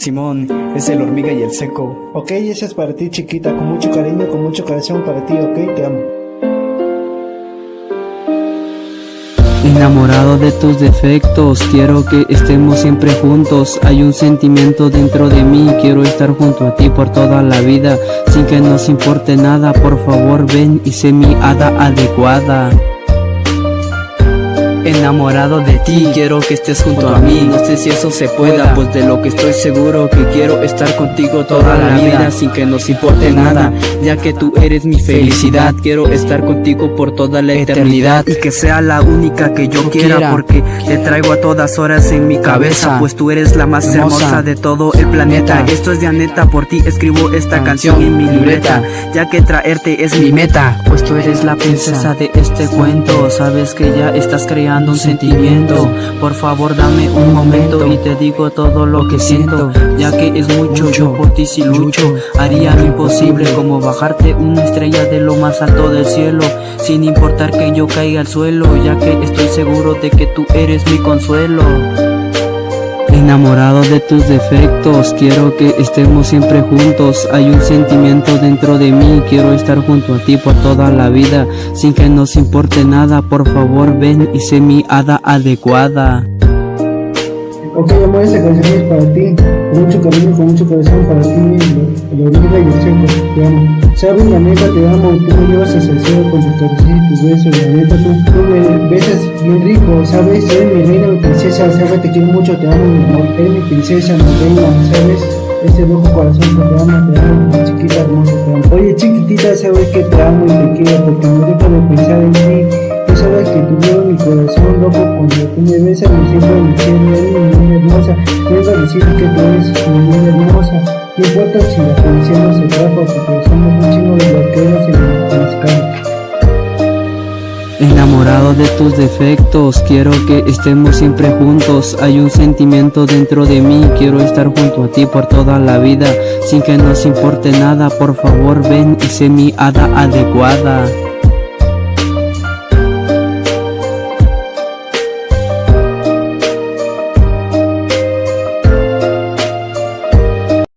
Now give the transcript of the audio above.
Simón, es el hormiga y el seco. Ok, esa es para ti chiquita, con mucho cariño, con mucho corazón para ti, ok, te amo. Enamorado de tus defectos, quiero que estemos siempre juntos Hay un sentimiento dentro de mí, quiero estar junto a ti por toda la vida Sin que nos importe nada, por favor ven y sé mi hada adecuada Enamorado de ti, quiero que estés junto a mí. No sé si eso se pueda, pues de lo que estoy seguro Que quiero estar contigo toda la vida Sin que nos importe nada, ya que tú eres mi felicidad. Quiero estar contigo por toda la eternidad Y que sea la única que yo quiera Porque te traigo a todas horas en mi cabeza Pues tú eres la más hermosa. de todo el planeta. Esto es de neta, por ti escribo esta canción en mi libreta Ya que traerte es mi meta Pues tú eres la princesa de este cuento. Sabes que ya estás creando un sentimiento. Por favor dame un momento y te digo todo lo que siento Ya que es mucho, yo por ti si lucho. Haría lo imposible como bajarte una estrella de lo más alto del cielo Sin importar que yo caiga al suelo Ya que estoy seguro de que tú eres mi consuelo Enamorado de tus defectos, quiero que estemos siempre juntos. Hay un sentimiento dentro de mí, quiero estar junto a ti por toda la vida Sin que nos importe nada, por favor ven y sé mi hada adecuada Ok amor, esta canción es para ti Con mucho cariño, con mucho corazón para ti La hormiga y el seco, te amo. Sabes, la neta te amo, tú me llevas a cielo con tu caricias y tus besos La neta. Tú, tú me besas bien rico, sabes Eres mi reina, mi princesa, sabes, te quiero mucho, te amo mi amor. Eres mi princesa, mi reina, sabes ese rojo corazón que te amo, te amo, chiquita hermosa, te Oye chiquitita, sabes que te amo y te quiero porque no dejo de pensar en Enamorado de tus defectos, quiero que estemos siempre juntos. Hay un sentimiento dentro de mí, quiero estar junto a ti por toda la vida. Sin que nos importe nada, por favor ven y sé mi hada adecuada